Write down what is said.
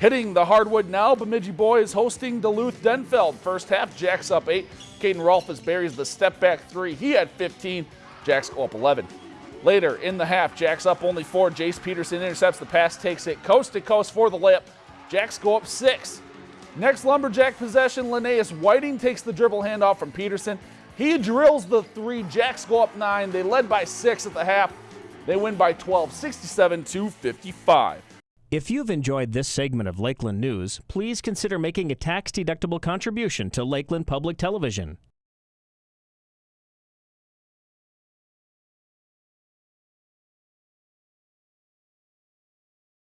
Hitting the hardwood now, Bemidji boys hosting Duluth Denfeld. First half, Jacks up 8. Caden Rolfus buries the step back 3. He had 15. Jacks go up 11. Later in the half, Jacks up only 4. Jace Peterson intercepts the pass, takes it coast to coast for the layup. Jacks go up 6. Next Lumberjack possession, Linnaeus Whiting takes the dribble handoff from Peterson. He drills the three. Jacks go up 9. They led by 6 at the half. They win by 12, 67 to 55. If you've enjoyed this segment of Lakeland News, please consider making a tax-deductible contribution to Lakeland Public Television.